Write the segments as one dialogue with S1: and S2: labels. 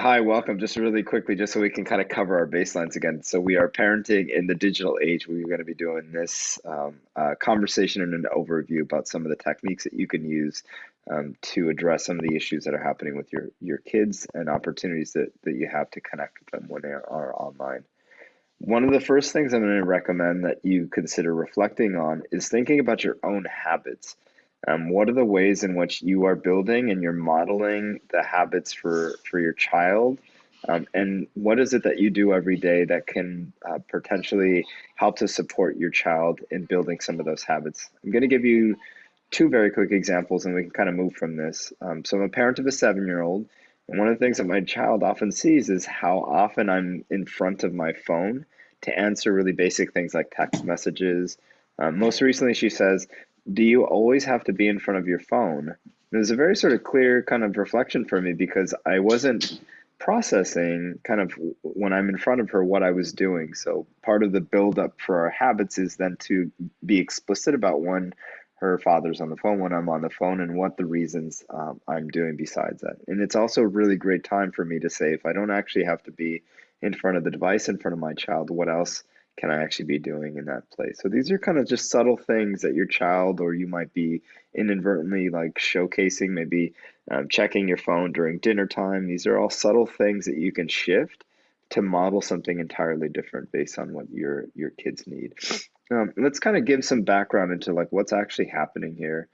S1: Hi, welcome. Just really quickly, just so we can kind of cover our baselines again. So we are parenting in the digital age. We're going to be doing this um, uh, conversation and an overview about some of the techniques that you can use um, to address some of the issues that are happening with your your kids and opportunities that that you have to connect with them when they are online. One of the first things I'm going to recommend that you consider reflecting on is thinking about your own habits. Um, what are the ways in which you are building and you're modeling the habits for, for your child? Um, and what is it that you do every day that can uh, potentially help to support your child in building some of those habits? I'm going to give you two very quick examples and we can kind of move from this. Um, so I'm a parent of a seven year old. And one of the things that my child often sees is how often I'm in front of my phone to answer really basic things like text messages. Um, most recently, she says, do you always have to be in front of your phone? It was a very sort of clear kind of reflection for me because I wasn't processing kind of when I'm in front of her what I was doing. So part of the build up for our habits is then to be explicit about when her father's on the phone, when I'm on the phone, and what the reasons um, I'm doing besides that. And it's also a really great time for me to say if I don't actually have to be in front of the device in front of my child, what else can I actually be doing in that place? So these are kind of just subtle things that your child or you might be inadvertently like showcasing, maybe um, checking your phone during dinner time. These are all subtle things that you can shift to model something entirely different based on what your your kids need. Um, let's kind of give some background into like what's actually happening here.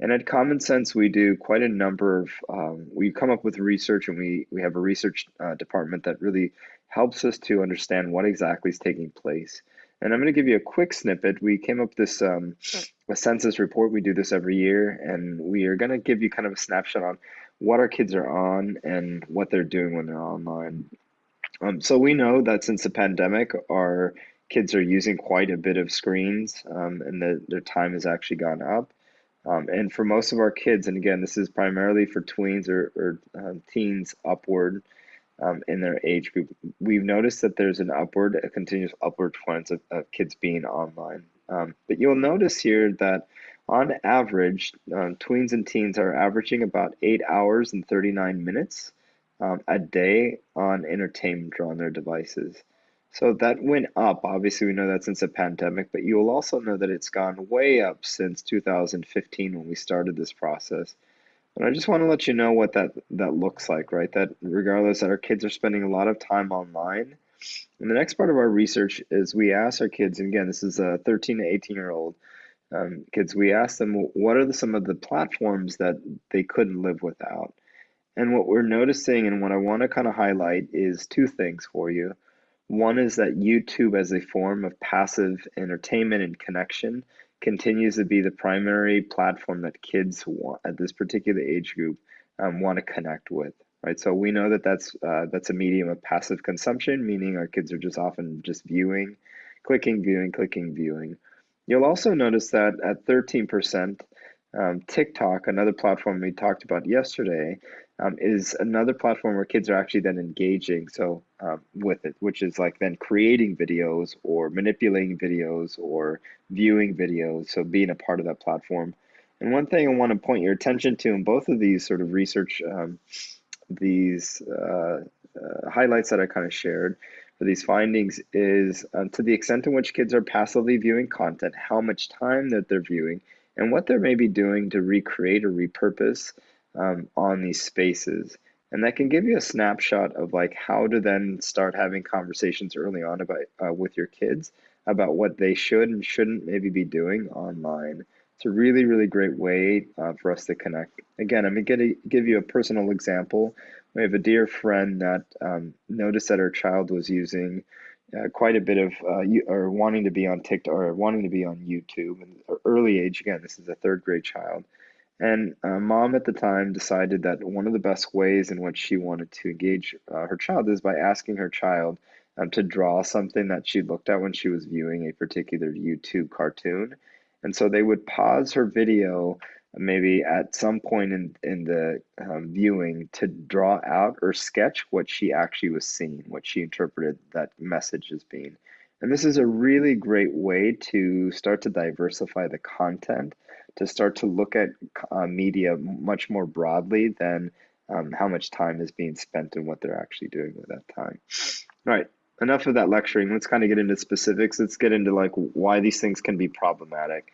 S1: And at Common Sense, we do quite a number of, um, we come up with research and we, we have a research uh, department that really helps us to understand what exactly is taking place. And I'm going to give you a quick snippet. We came up with this um, a census report. We do this every year, and we are going to give you kind of a snapshot on what our kids are on and what they're doing when they're online. Um, so we know that since the pandemic, our kids are using quite a bit of screens, um, and the, their time has actually gone up. Um, and for most of our kids, and again, this is primarily for tweens or, or uh, teens upward, um, in their age group, we've noticed that there's an upward, a continuous upward trend of, of kids being online. Um, but you'll notice here that on average, um, tweens and teens are averaging about eight hours and 39 minutes um, a day on entertainment on their devices. So that went up. Obviously, we know that since the pandemic, but you will also know that it's gone way up since 2015 when we started this process. And I just want to let you know what that that looks like, right? That regardless that our kids are spending a lot of time online. And the next part of our research is we ask our kids, and again, this is a 13 to 18 year old um, kids, we ask them what are the, some of the platforms that they couldn't live without. And what we're noticing and what I want to kind of highlight is two things for you. One is that YouTube as a form of passive entertainment and connection continues to be the primary platform that kids want at this particular age group um, want to connect with right? So we know that that's uh, that's a medium of passive consumption meaning our kids are just often just viewing clicking viewing clicking viewing. You'll also notice that at 13% um, tiktok another platform we talked about yesterday um, is another platform where kids are actually then engaging so um, with it, which is like then creating videos or manipulating videos or viewing videos. So being a part of that platform. And one thing I want to point your attention to in both of these sort of research, um, these uh, uh, highlights that I kind of shared for these findings is um, to the extent in which kids are passively viewing content, how much time that they're viewing, and what they're maybe doing to recreate or repurpose um, on these spaces. And that can give you a snapshot of like how to then start having conversations early on about uh, with your kids about what they should and shouldn't maybe be doing online. It's a really, really great way uh, for us to connect. Again, I'm going to give you a personal example. We have a dear friend that um, noticed that her child was using uh, quite a bit of uh, or wanting to be on TikTok or wanting to be on YouTube. And early age, again, this is a third grade child. And uh, mom at the time decided that one of the best ways in which she wanted to engage uh, her child is by asking her child um, to draw something that she looked at when she was viewing a particular YouTube cartoon. And so they would pause her video maybe at some point in, in the um, viewing to draw out or sketch what she actually was seeing, what she interpreted that message as being. And this is a really great way to start to diversify the content to start to look at uh, media much more broadly than um, how much time is being spent and what they're actually doing with that time. All right, enough of that lecturing. Let's kind of get into specifics. Let's get into like why these things can be problematic.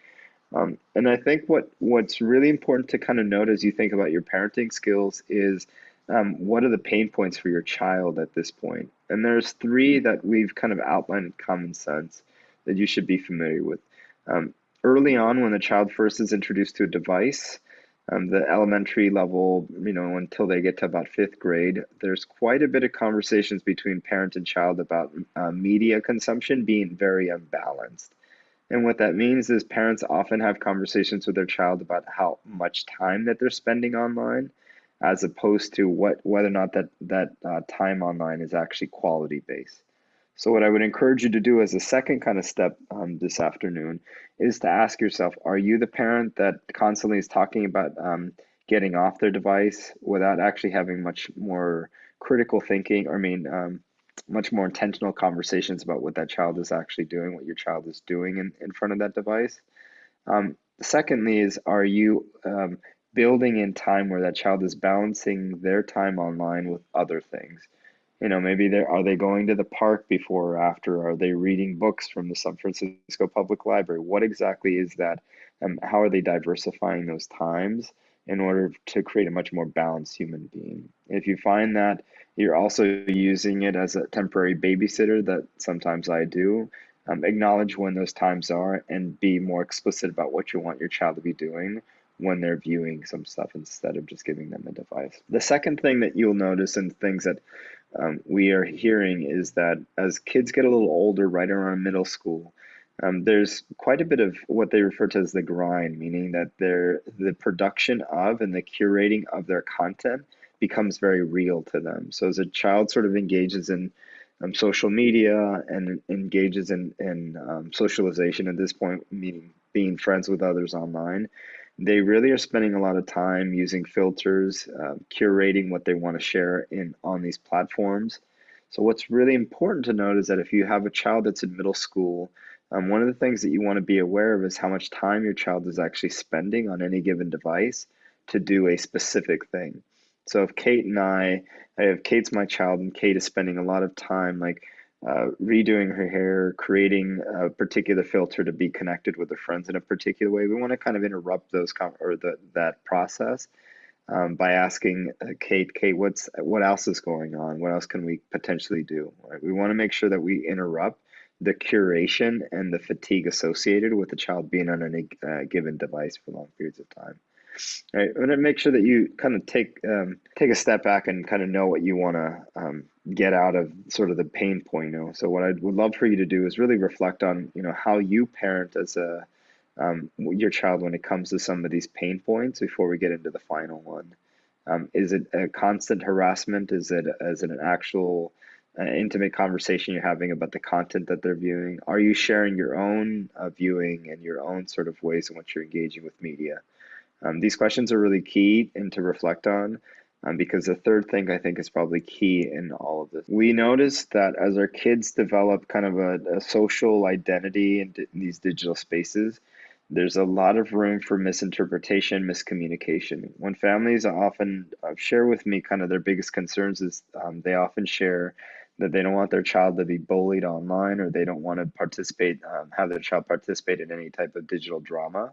S1: Um, and I think what what's really important to kind of note as you think about your parenting skills is um, what are the pain points for your child at this point? And there's three that we've kind of outlined in common sense that you should be familiar with. Um, early on, when the child first is introduced to a device, um, the elementary level, you know, until they get to about fifth grade, there's quite a bit of conversations between parent and child about uh, media consumption being very unbalanced. And what that means is parents often have conversations with their child about how much time that they're spending online, as opposed to what whether or not that that uh, time online is actually quality based. So what I would encourage you to do as a second kind of step um, this afternoon is to ask yourself, are you the parent that constantly is talking about um, getting off their device without actually having much more critical thinking, or I mean, um, much more intentional conversations about what that child is actually doing, what your child is doing in, in front of that device? Um, secondly is, are you um, building in time where that child is balancing their time online with other things? You know maybe they are they going to the park before or after? Are they reading books from the san francisco public library? What exactly is that? And how are they diversifying those times in order to create a much more balanced human being? If you find that you're also using it as a temporary babysitter that sometimes i do um, acknowledge when those times are and be more explicit about what you want your child to be doing when they're viewing some stuff instead of just giving them a device. The second thing that you'll notice and things that um, we are hearing is that as kids get a little older, right around middle school, um, there's quite a bit of what they refer to as the grind, meaning that the production of and the curating of their content becomes very real to them. So as a child sort of engages in um, social media and engages in, in um, socialization at this point, meaning being friends with others online, they really are spending a lot of time using filters, uh, curating what they want to share in on these platforms. So what's really important to note is that if you have a child that's in middle school, um, one of the things that you want to be aware of is how much time your child is actually spending on any given device to do a specific thing. So if Kate and I, I have Kate's my child, and Kate is spending a lot of time like uh, redoing her hair, creating a particular filter to be connected with her friends in a particular way. We want to kind of interrupt those com- or the, that process um, by asking uh, Kate, Kate, what's what else is going on? What else can we potentially do? Right? We want to make sure that we interrupt the curation and the fatigue associated with the child being on a uh, given device for long periods of time. Right, and make sure that you kind of take um, take a step back and kind of know what you want to um, get out of sort of the pain point. You know? So what I would love for you to do is really reflect on you know how you parent as a um, your child when it comes to some of these pain points before we get into the final one. Um, is it a constant harassment? Is it is it an actual uh, intimate conversation you're having about the content that they're viewing? Are you sharing your own uh, viewing and your own sort of ways in which you're engaging with media? Um, these questions are really key and to reflect on um, because the third thing I think is probably key in all of this. We notice that as our kids develop kind of a, a social identity in, in these digital spaces, there's a lot of room for misinterpretation, miscommunication. When families often uh, share with me kind of their biggest concerns is um, they often share that they don't want their child to be bullied online or they don't want to participate, um, have their child participate in any type of digital drama.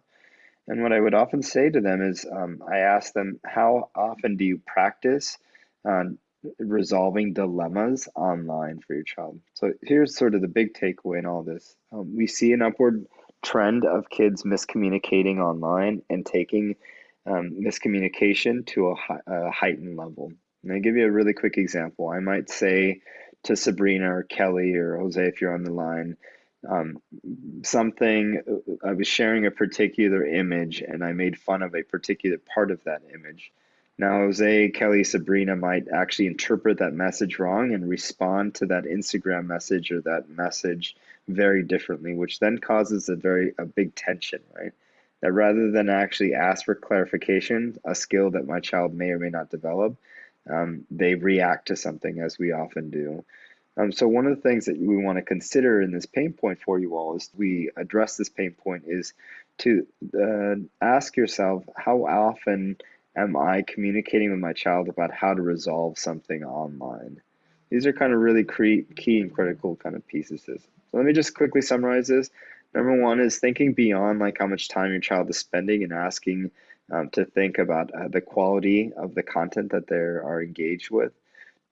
S1: And what I would often say to them is, um, I ask them, how often do you practice um, resolving dilemmas online for your child? So here's sort of the big takeaway in all this. Um, we see an upward trend of kids miscommunicating online and taking um, miscommunication to a, a heightened level. And I give you a really quick example. I might say to Sabrina or Kelly or Jose, if you're on the line, um, something I was sharing a particular image and I made fun of a particular part of that image. Now, Jose, Kelly, Sabrina might actually interpret that message wrong and respond to that Instagram message or that message very differently, which then causes a very a big tension, right? That rather than actually ask for clarification, a skill that my child may or may not develop, um, they react to something as we often do. Um, so one of the things that we want to consider in this pain point for you all is we address this pain point is to uh, ask yourself how often am I communicating with my child about how to resolve something online? These are kind of really key and critical kind of pieces. So let me just quickly summarize this. Number one is thinking beyond like how much time your child is spending and asking um, to think about uh, the quality of the content that they are engaged with.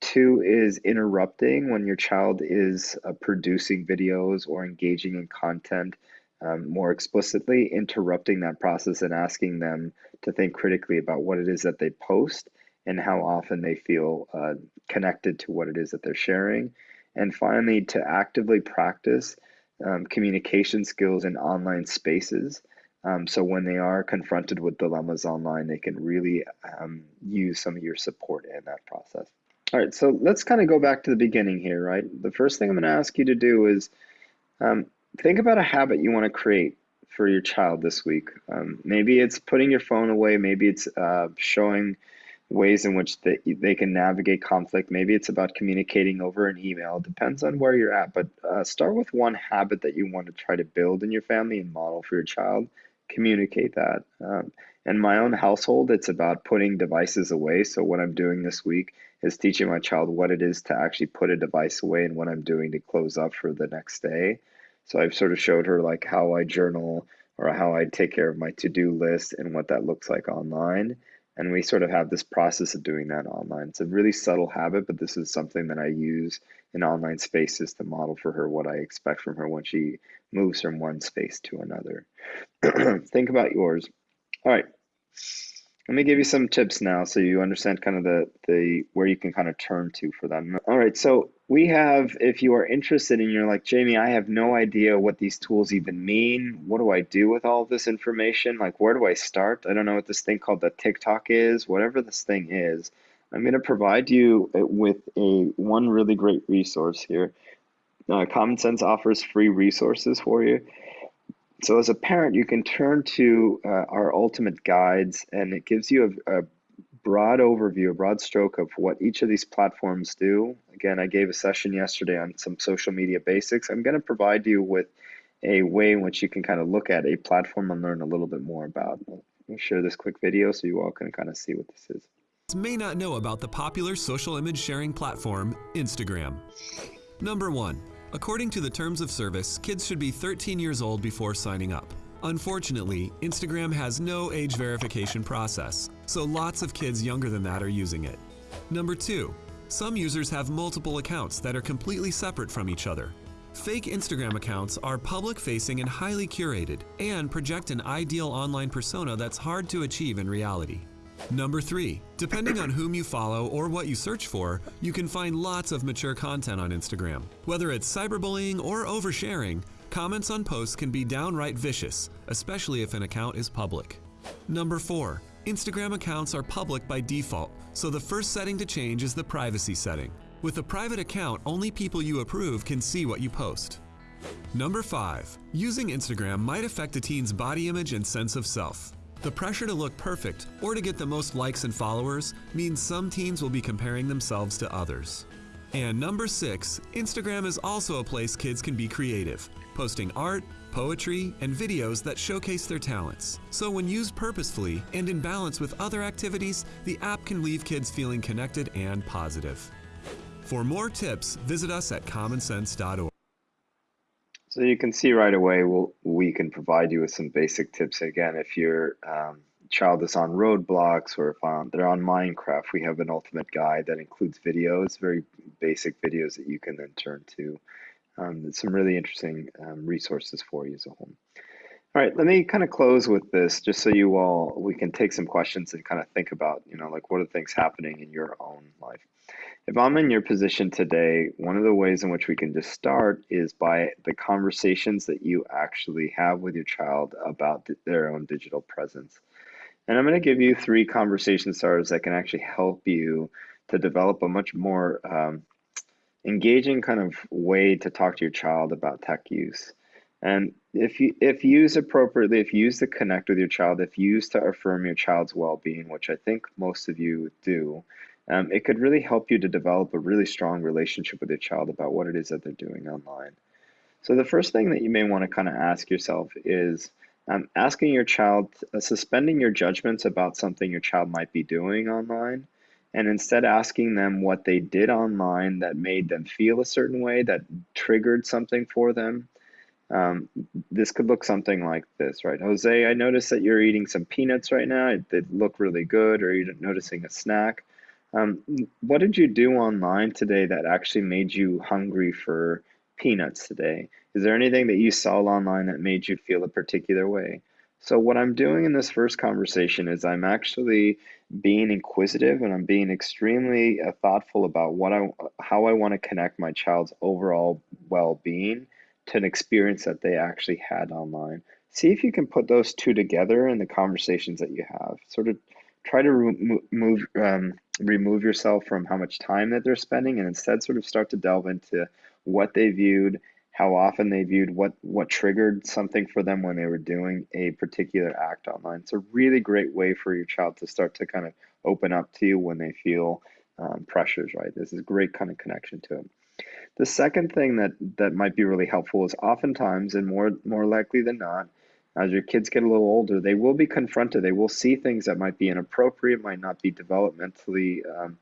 S1: Two is interrupting when your child is uh, producing videos or engaging in content um, more explicitly, interrupting that process and asking them to think critically about what it is that they post and how often they feel uh, connected to what it is that they're sharing. And finally, to actively practice um, communication skills in online spaces. Um, so when they are confronted with dilemmas online, they can really um, use some of your support in that process. All right, so let's kind of go back to the beginning here, right? The first thing I'm going to ask you to do is um, think about a habit you want to create for your child this week. Um, maybe it's putting your phone away. Maybe it's uh, showing ways in which they, they can navigate conflict. Maybe it's about communicating over an email. It depends on where you're at. But uh, start with one habit that you want to try to build in your family and model for your child. Communicate that. Um, in my own household, it's about putting devices away. So, what I'm doing this week is teaching my child what it is to actually put a device away and what I'm doing to close up for the next day. So, I've sort of showed her like how I journal or how I take care of my to do list and what that looks like online. And we sort of have this process of doing that online. It's a really subtle habit, but this is something that I use in online space is to model for her what I expect from her when she moves from one space to another. Think about yours. All right. Let me give you some tips now so you understand kind of the, the where you can kind of turn to for them. All right, so we have, if you are interested and you're like, Jamie, I have no idea what these tools even mean. What do I do with all this information? Like, where do I start? I don't know what this thing called the TikTok is, whatever this thing is. I'm going to provide you with a one really great resource here. Uh, Common Sense offers free resources for you. So as a parent, you can turn to uh, our ultimate guides and it gives you a, a, broad overview, a broad stroke of what each of these platforms do. Again, I gave a session yesterday on some social media basics. I'm going to provide you with a way in which you can kind of look at a platform and learn a little bit more about. I'll share this quick video so you all can kind of see what this is.
S2: May not know about the popular social image sharing platform, Instagram. Number one, According to the terms of service, kids should be 13 years old before signing up. Unfortunately, Instagram has no age verification process, so lots of kids younger than that are using it. Number 2. Some users have multiple accounts that are completely separate from each other. Fake Instagram accounts are public-facing and highly curated, and project an ideal online persona that's hard to achieve in reality. Number 3. Depending on whom you follow or what you search for, you can find lots of mature content on Instagram. Whether it's cyberbullying or oversharing, comments on posts can be downright vicious, especially if an account is public. Number 4. Instagram accounts are public by default, so the first setting to change is the privacy setting. With a private account, only people you approve can see what you post. Number 5. Using Instagram might affect a teen's body image and sense of self. The pressure to look perfect or to get the most likes and followers means some teens will be comparing themselves to others. And number six, Instagram is also a place kids can be creative, posting art, poetry, and videos that showcase their talents. So when used purposefully and in balance with other activities, the app can leave kids feeling connected and positive. For more tips, visit us at commonsense.org.
S1: So you can see right away, we'll, we can provide you with some basic tips. Again, if your um, child is on Roblox or if um, they're on Minecraft, we have an ultimate guide that includes videos, very basic videos that you can then turn to. Um, some really interesting um, resources for you as a whole. All right, let me kind of close with this just so you all, we can take some questions and kind of think about, you know, like what are things happening in your own life. If I'm in your position today, one of the ways in which we can just start is by the conversations that you actually have with your child about their own digital presence. And I'm going to give you three conversation starters that can actually help you to develop a much more um, engaging kind of way to talk to your child about tech use. And if you if used appropriately, if used to connect with your child, if used to affirm your child's well-being, which I think most of you do, um, it could really help you to develop a really strong relationship with your child about what it is that they're doing online. So the first thing that you may want to kind of ask yourself is, um, asking your child, uh, suspending your judgments about something your child might be doing online, and instead asking them what they did online that made them feel a certain way, that triggered something for them. Um, this could look something like this, right? Jose, I noticed that you're eating some peanuts right now. They look really good, or you're noticing a snack. Um, what did you do online today that actually made you hungry for peanuts today? Is there anything that you saw online that made you feel a particular way? So what I'm doing in this first conversation is I'm actually being inquisitive and I'm being extremely uh, thoughtful about what I how I want to connect my child's overall well-being to an experience that they actually had online. See if you can put those two together in the conversations that you have. Sort of try to remove um, remove yourself from how much time that they're spending and instead sort of start to delve into what they viewed, how often they viewed, what what triggered something for them when they were doing a particular act online. It's a really great way for your child to start to kind of open up to you when they feel um, pressures, right? This is a great kind of connection to it. The second thing that that might be really helpful is oftentimes, and more more likely than not, as your kids get a little older, they will be confronted. They will see things that might be inappropriate, might not be developmentally um,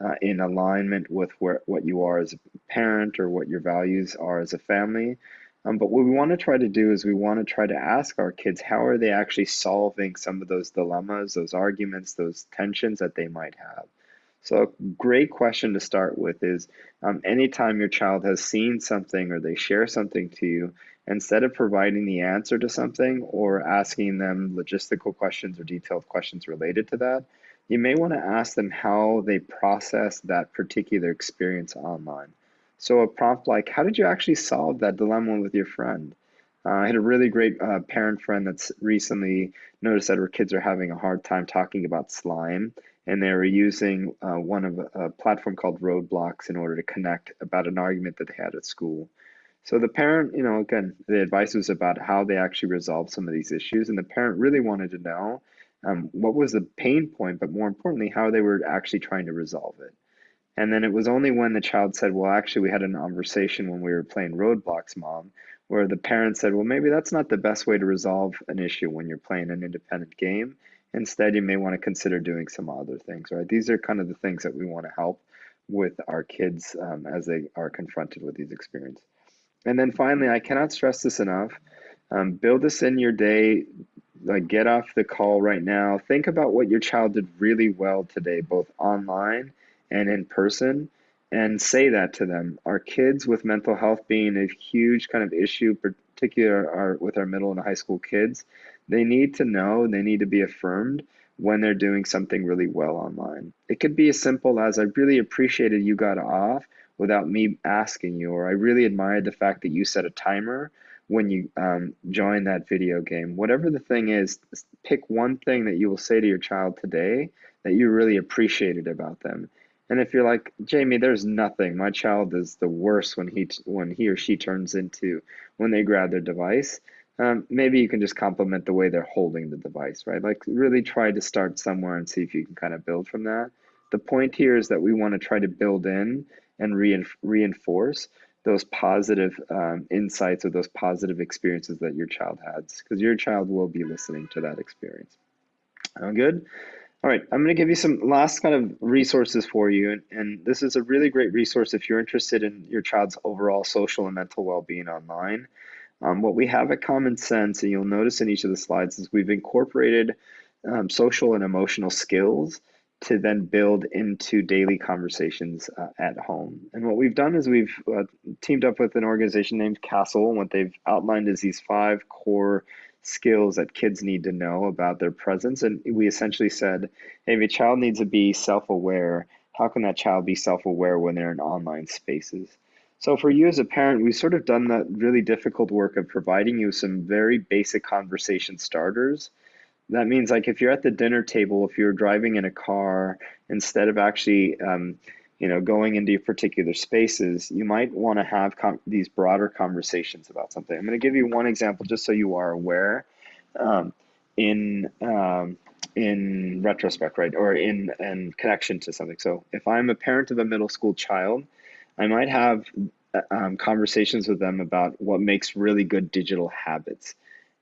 S1: uh, in alignment with where, what you are as a parent or what your values are as a family. Um, but what we want to try to do is we want to try to ask our kids how are they actually solving some of those dilemmas, those arguments, those tensions that they might have. So, a great question to start with is um, anytime your child has seen something or they share something to you, instead of providing the answer to something or asking them logistical questions or detailed questions related to that, you may want to ask them how they process that particular experience online. So, a prompt like, How did you actually solve that dilemma with your friend? Uh, I had a really great uh, parent friend that's recently noticed that her kids are having a hard time talking about slime, and they were using uh, one of a, platform called Roblox in order to connect about an argument that they had at school. So the parent, you know, again, the advice was about how they actually resolve some of these issues, and the parent really wanted to know um, what was the pain point, but more importantly, how they were actually trying to resolve it. And then it was only when the child said, Well, actually, we had a conversation when we were playing Roblox, mom, where the parent said, Well, maybe that's not the best way to resolve an issue when you're playing an independent game. Instead, you may want to consider doing some other things, right? These are kind of the things that we want to help with our kids um, as they are confronted with these experiences. And then finally, I cannot stress this enough. Um, build this in your day. Like get off the call right now. Think about what your child did really well today, both online and in person, and say that to them. Our kids with mental health being a huge kind of issue, particularly our, with our middle and high school kids, they need to know, they need to be affirmed when they're doing something really well online. It could be as simple as I really appreciated you got off without me asking you, or I really admired the fact that you set a timer when you um, join that video game. Whatever the thing is, pick one thing that you will say to your child today that you really appreciated about them. And if you're like Jamie, there's nothing. My child is the worst when he when he or she turns into when they grab their device. Um, maybe you can just compliment the way they're holding the device, right? Like really try to start somewhere and see if you can kind of build from that. The point here is that we want to try to build in and reinforce those positive um, insights or those positive experiences that your child has, because your child will be listening to that experience. Sound good? All right, I'm going to give you some last kind of resources for you. And, and this is a really great resource if you're interested in your child's overall social and mental well being online. Um, what we have at Common Sense, and you'll notice in each of the slides, is we've incorporated um, social and emotional skills to then build into daily conversations uh, at home. And what we've done is we've uh, teamed up with an organization named CASEL, and what they've outlined is these five core skills that kids need to know about their presence. And we essentially said, hey, if a child needs to be self aware, how can that child be self aware when they're in online spaces? So, for you as a parent, we've sort of done that really difficult work of providing you some very basic conversation starters that means like if you're at the dinner table, if you're driving in a car, instead of actually, um, you know, going into particular spaces, you might want to have these broader conversations about something. I'm going to give you one example just so you are aware. Um, in um, in retrospect, right, or in in connection to something. So if I'm a parent of a middle school child, I might have uh, um, conversations with them about what makes really good digital habits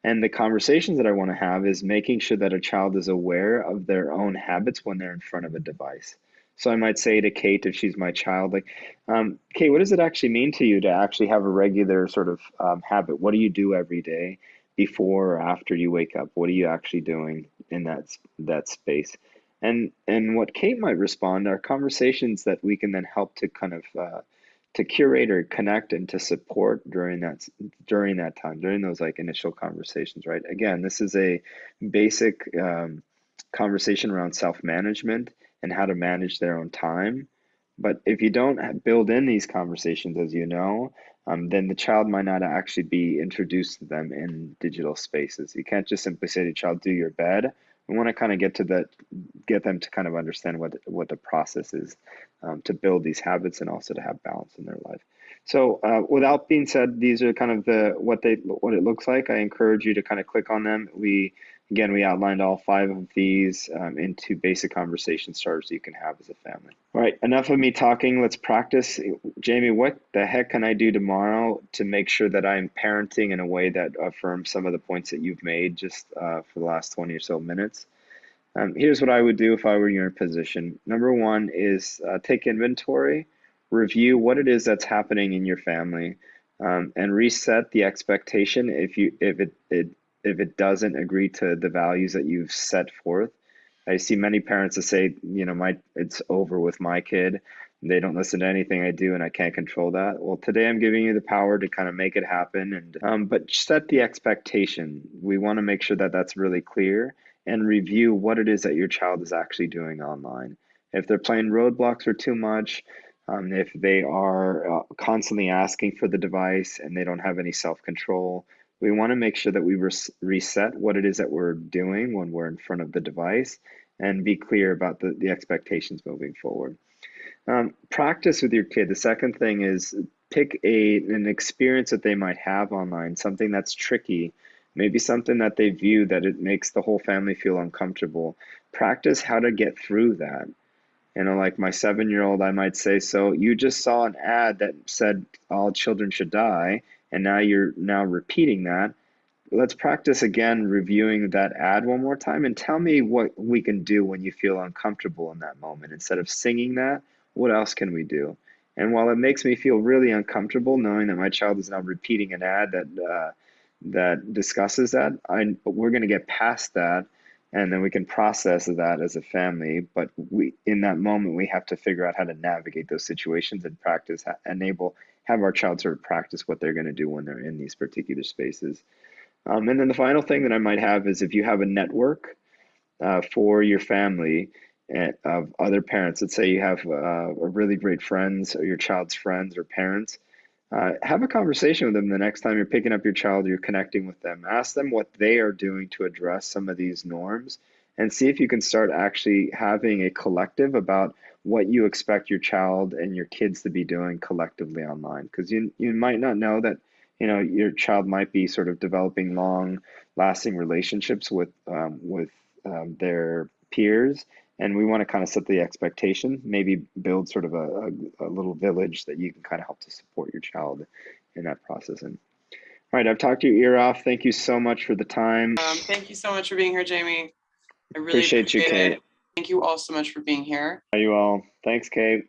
S1: And the conversations that I want to have is making sure that a child is aware of their own habits when they're in front of a device. So I might say to Kate, if she's my child, like, um, Kate, what does it actually mean to you to actually have a regular sort of um, habit? What do you do every day before or after you wake up? What are you actually doing in that that space? And and what Kate might respond are conversations that we can then help to kind of uh, to curate or connect and to support during that during that time during those like initial conversations. Right. Again, this is a basic um, conversation around self management and how to manage their own time. But if you don't build in these conversations, as you know, um, then the child might not actually be introduced to them in digital spaces. You can't just simply say to the child, "Do your bed." We want to kind of get to that, get them to kind of understand what what the process is um, to build these habits and also to have balance in their life. So, uh, without being said, these are kind of the what they what it looks like. I encourage you to kind of click on them. We Again, we outlined all five of these um, into basic conversation starters you can have as a family. All right, enough of me talking. Let's practice. Jamie, what the heck can I do tomorrow to make sure that I'm parenting in a way that affirms some of the points that you've made just uh, for the last 20 or so minutes? Um, here's what I would do if I were in your position. Number one is uh, take inventory, review what it is that's happening in your family, um, and reset the expectation if you if it, it if it doesn't agree to the values that you've set forth. I see many parents that say, you know, my it's over with my kid. They don't listen to anything I do, and I can't control that. Well, today I'm giving you the power to kind of make it happen, and um, but set the expectation. We want to make sure that that's really clear and review what it is that your child is actually doing online. If they're playing Roblox for too much, um, if they are uh, constantly asking for the device and they don't have any self control, we want to make sure that we res- reset what it is that we're doing when we're in front of the device and be clear about the, the expectations moving forward. Um, practice with your kid. The second thing is pick a an experience that they might have online, something that's tricky, maybe something that they view that it makes the whole family feel uncomfortable. Practice how to get through that. You know, like my seven year old, I might say, So you just saw an ad that said all children should die and now you're now repeating that. Let's practice again reviewing that ad one more time and tell me what we can do when you feel uncomfortable in that moment. Instead of singing that, what else can we do? And while it makes me feel really uncomfortable knowing that my child is now repeating an ad that uh, that discusses that, I, we're going to get past that, and then we can process that as a family. But we, in that moment, we have to figure out how to navigate those situations and practice, enable have our child sort of practice what they're going to do when they're in these particular spaces. Um, and then the final thing that I might have is if you have a network uh, for your family and, eh, of other parents, let's say you have uh, really great friends or your child's friends or parents, uh, have a conversation with them the next time you're picking up your child, you're connecting with them. Ask them what they are doing to address some of these norms and see if you can start actually having a collective about what you expect your child and your kids to be doing collectively online. Because you you might not know that you know your child might be sort of developing long lasting relationships with um, with um, their peers. And we want to kind of set the expectation maybe build sort of a, a, a, little village that you can kind of help to support your child in that process. And all right i've talked your ear off. Thank you so much for the time.
S3: Um, thank you so much for being here jamie.
S1: I really appreciate, appreciate you, Kate. It.
S3: Thank you all so much for being here.
S1: Are You all. Thanks, Kate.